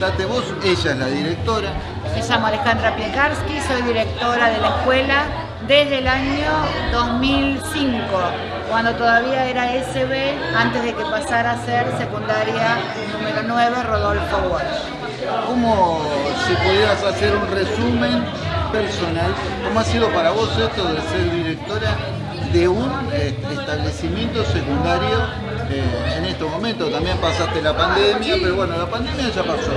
Date vos, ella es la directora. Me llamo Alejandra Piekarski, soy directora de la escuela desde el año 2005, cuando todavía era SB, antes de que pasara a ser secundaria número 9, Rodolfo Walsh. ¿Cómo, si pudieras hacer un resumen personal, cómo ha sido para vos esto de ser directora de un eh, establecimiento secundario eh, en estos momentos? También pasaste la pandemia, pero bueno, la pandemia ya pasó,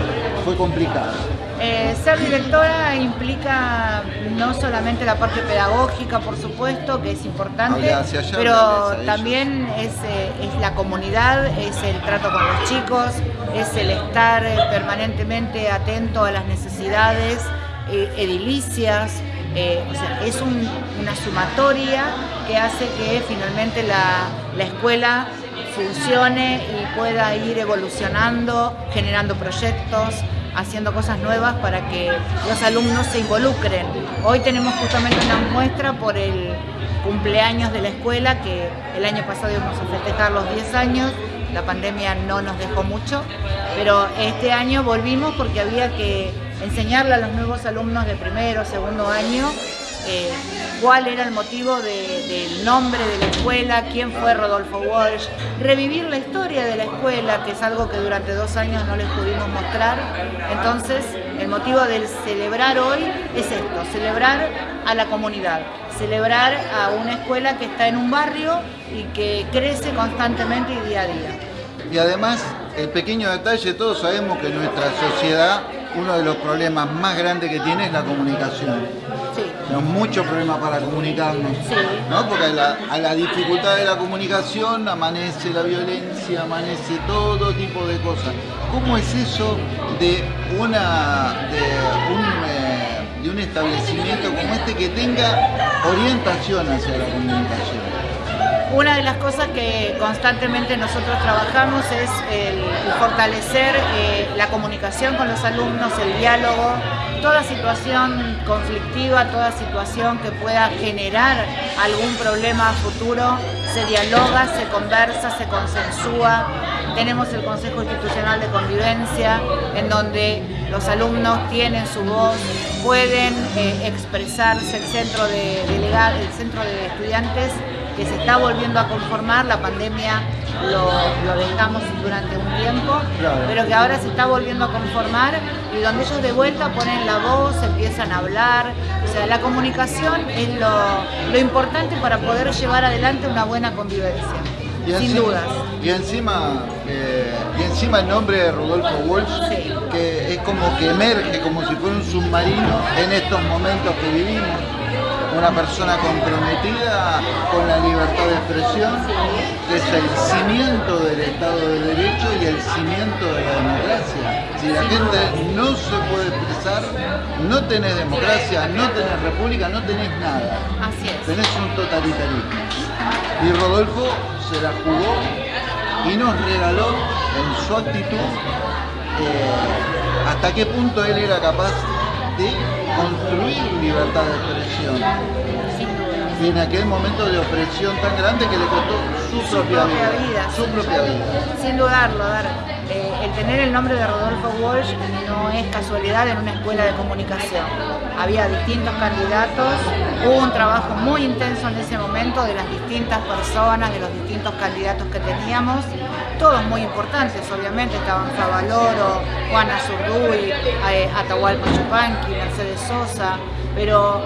fue complicada. Eh, ser directora implica no solamente la parte pedagógica, por supuesto, que es importante, pero también es, es, la comunidad, es el trato con los chicos, es el estar permanentemente atento a las necesidades edilicias, eh, o sea, es una sumatoria que hace que finalmente la, escuela funcione y pueda ir evolucionando, generando proyectos, haciendo cosas nuevas para que los alumnos se involucren. Hoy tenemos justamente una muestra por el cumpleaños de la escuela, que el año pasado íbamos a festejar los 10 años, la pandemia no nos dejó mucho, pero este año volvimos porque había que enseñarle a los nuevos alumnos de primero, segundo año, eh, cuál era el motivo del nombre de la escuela, quién fue Rodolfo Walsh, revivir la historia de la escuela, que es algo que durante dos años no les pudimos mostrar. Entonces, el motivo del celebrar hoy es esto, celebrar a la comunidad, celebrar a una escuela que está en un barrio y que crece constantemente y día a día. Y además, el pequeño detalle, todos sabemos que nuestra sociedad uno de los problemas más grandes que tiene es la comunicación. Sí. Tenemos muchos problemas para comunicarnos, sí. ¿no? Porque a la, dificultad de la comunicación amanece la violencia, amanece todo tipo de cosas. ¿Cómo es eso de, una, de, un, eh, de un establecimiento como este que tenga orientación hacia la comunicación? Una de las cosas que constantemente nosotros trabajamos es el, fortalecer eh, la comunicación con los alumnos, el diálogo, toda situación conflictiva, toda situación que pueda generar algún problema futuro, se dialoga, se conversa, se consensúa. Tenemos el Consejo Institucional de Convivencia, en donde los alumnos tienen su voz, pueden eh, expresarse, el centro de, delegado, el centro de estudiantes que se está volviendo a conformar, la pandemia lo, dejamos durante un tiempo, pero que ahora se está volviendo a conformar y donde ellos de vuelta ponen la voz, empiezan a hablar, o sea, la comunicación es lo, importante para poder llevar adelante una buena convivencia. sin dudas. Y encima, eh, y encima el nombre de Rodolfo Walsh, que es como que emerge como si fuera un submarino en estos momentos que vivimos una persona comprometida con la libertad de expresión, que es el cimiento del Estado de Derecho y el cimiento de la democracia. Si la gente no se puede expresar, no tenés democracia, no tenés república, no tenés nada. Así es. Tenés un totalitarismo. Y Rodolfo se la jugó y nos regaló en su actitud eh, hasta qué punto él era capaz de construir libertad de expresión. Y en aquel momento de opresión tan grande que le costó su, propia, vida, Su propia vida. Sin dudarlo, dar. Eh, el tener el nombre de Rodolfo Walsh no es casualidad en una escuela de comunicación. Había distintos candidatos, hubo un trabajo muy intenso en ese momento de las distintas personas, de los distintos candidatos que teníamos. Todos muy importantes, obviamente, estaban Favaloro, Juana Zurduy, eh, Atahualpa Chupanqui, Mercedes Sosa, pero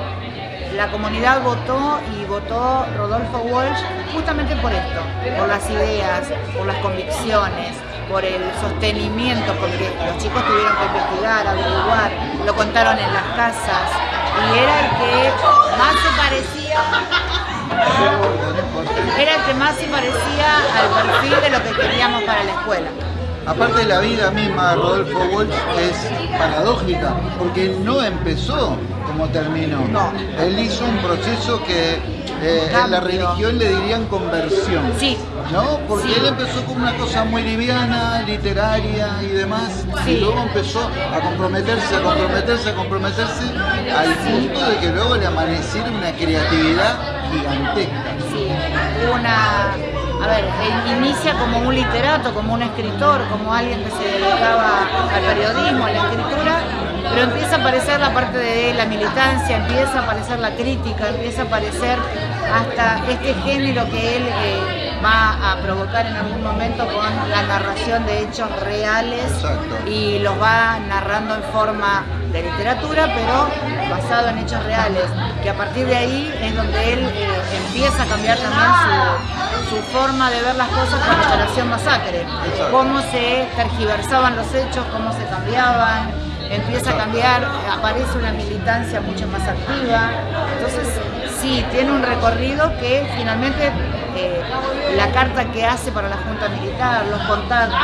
la comunidad votó y votó Rodolfo Walsh justamente por esto, por las ideas, por las convicciones, por el sostenimiento, porque los chicos tuvieron que investigar, averiguar, lo contaron en las casas y era el que más se parecía era el que más se parecía al perfil de lo que queríamos para la escuela. Aparte de la vida misma de Rodolfo Walsh es paradójica, porque no empezó como terminó. No. Él hizo un proceso que eh, en la religión le dirían conversión. Sí. ¿No? Porque él empezó con una cosa muy liviana, literaria y demás, y luego empezó a comprometerse, a comprometerse, a comprometerse, al punto de que luego le amaneciera una creatividad gigantesca. Sí, una a ver, él inicia como un literato, como un escritor, como alguien que se dedicaba al periodismo, a la escritura, pero empieza a aparecer la parte de la militancia, empieza a aparecer la crítica, empieza a aparecer hasta este género que él eh, va a provocar en algún momento con la narración de hechos reales y los va narrando en forma de literatura, pero basado en hechos reales, que a partir de ahí es donde él eh, empieza a cambiar también su, forma de ver las cosas con la Operación Masacre, cómo se tergiversaban los hechos, cómo se cambiaban, empieza a cambiar, aparece una militancia mucho más activa, entonces sí, tiene un recorrido que finalmente eh, la carta que hace para la Junta Militar, los contactos,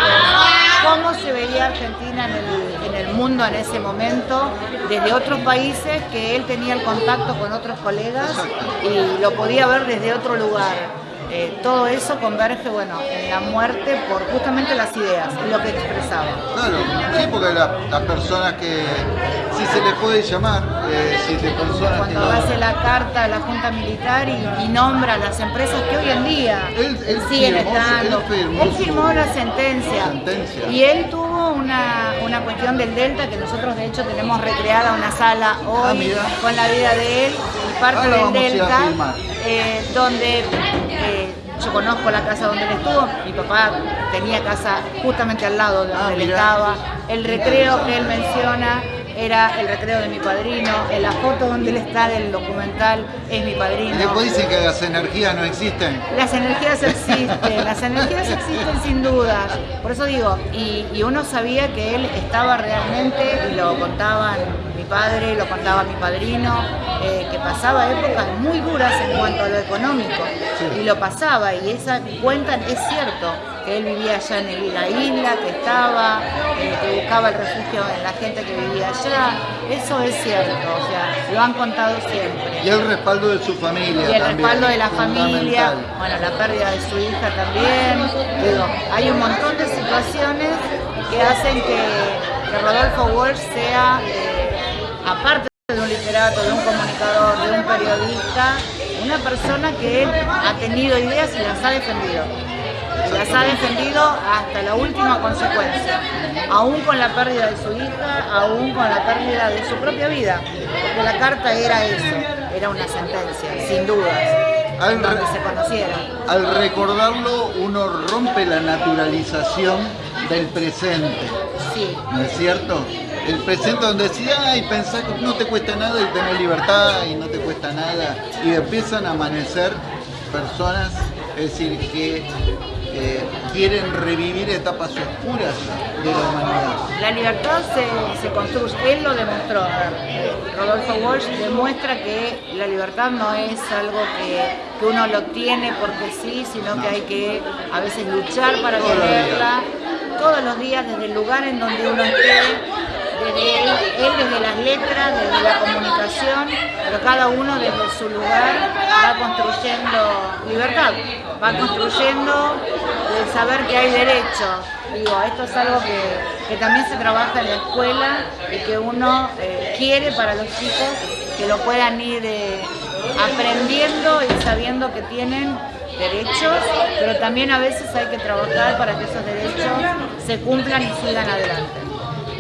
cómo se veía Argentina en el, en el, mundo en ese momento, desde otros países, que él tenía el contacto con otros colegas y lo podía ver desde otro lugar. Eh, todo eso converge bueno, en la muerte por justamente las ideas, lo que expresaba. Claro, sí, porque las personas que, si se les puede llamar, eh, si te personas Cuando hace la carta a la Junta Militar y, nombra a las empresas que hoy en día él, siguen estando. Él firmó, la sentencia, Y él tuvo una, una, cuestión del Delta que nosotros de hecho tenemos recreada una sala hoy ah, con la vida de él y parte del Delta, eh, donde yo conozco la casa donde él estuvo, mi papá tenía casa justamente al lado de donde ah, él estaba, el recreo que él menciona era el recreo de mi padrino, en la foto donde él está del documental es mi padrino. ¿Y después dicen que las energías no existen? Las energías existen, las energías existen sin duda. Por eso digo, y, y, uno sabía que él estaba realmente, y lo contaban padre, lo contaba mi padrino, eh, que pasaba épocas muy duras en cuanto a lo económico. Y lo pasaba, y esa cuentan, es cierto, que él vivía allá en la isla, que estaba, eh, que buscaba el refugio en la gente que vivía allá. Eso es cierto, o sea, lo han contado siempre. Y el respaldo de su familia. Y el respaldo de la familia, bueno, la pérdida de su hija también. Digo, hay un montón de situaciones que hacen que, Rodolfo Walsh sea, eh, aparte de un literato, de un comunicador, de un periodista, una persona que él ha tenido ideas y las ha defendido las ha defendido hasta la última consecuencia, aún con la pérdida de su hija, aún con la pérdida de su propia vida, porque la carta era eso, era una sentencia, sin dudas. Al donde se conocieron. Al recordarlo, uno rompe la naturalización del presente. Sí. ¿No es cierto? El presente donde decía, ay, pensás que no te cuesta nada y tenés libertad y no te cuesta nada. Y empiezan a amanecer personas, es decir, que quieren revivir etapas oscuras de la humanidad. La libertad se, construye, él lo demostró. Rodolfo Walsh demuestra que la libertad no es algo que, uno lo tiene porque sí, sino que hay que a veces luchar para tenerla todos los días desde el lugar en donde uno esté desde él, desde las letras, desde la comunicación, pero cada uno desde su lugar va construyendo libertad, va construyendo el saber que hay derechos. Digo, esto es algo que, también se trabaja en la escuela y que uno eh, quiere para los chicos que lo puedan ir eh, aprendiendo y sabiendo que tienen derechos, pero también a veces hay que trabajar para que esos derechos se cumplan y sigan adelante.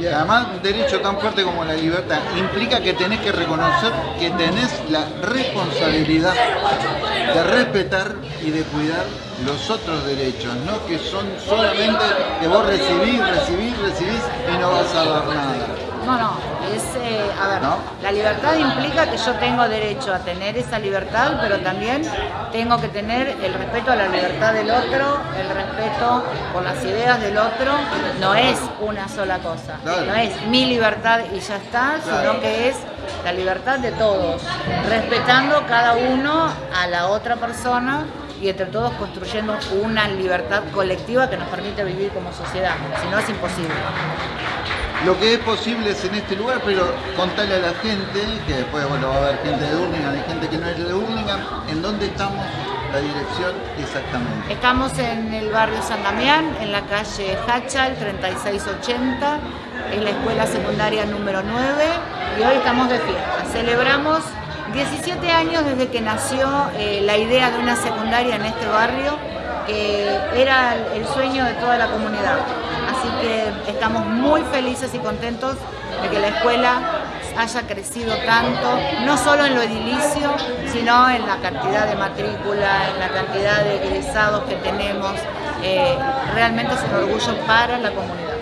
Además un derecho tan fuerte como la libertad implica que tenés que reconocer que tenés la responsabilidad de respetar y de cuidar los otros derechos, no que son solamente que vos recibís, recibís, recibís y no vas a dar nada. No, no, es, eh, a ver, la libertad implica que yo tengo derecho a tener esa libertad, pero también tengo que tener el respeto a la libertad del otro, el respeto por las ideas del otro, no es una sola cosa, no es mi libertad y ya está, sino que es la libertad de todos, respetando cada uno a la otra persona y entre todos construyendo una libertad colectiva que nos permite vivir como sociedad, si no es imposible lo que es posible es en este lugar, pero contarle a la gente, que después bueno, va a haber gente de Urlingan y gente que no es de Urlingan, en dónde estamos, la dirección exactamente. Estamos en el barrio San Damián, en la calle Hachal 3680, en la escuela secundaria número 9 y hoy estamos de fiesta. Celebramos 17 años desde que nació eh, la idea de una secundaria en este barrio que era el sueño de toda la comunidad. Así que estamos muy felices y contentos de que la escuela haya crecido tanto, no solo en lo edilicio, sino en la cantidad de matrícula, en la cantidad de egresados que tenemos. Eh, realmente es un orgullo para la comunidad.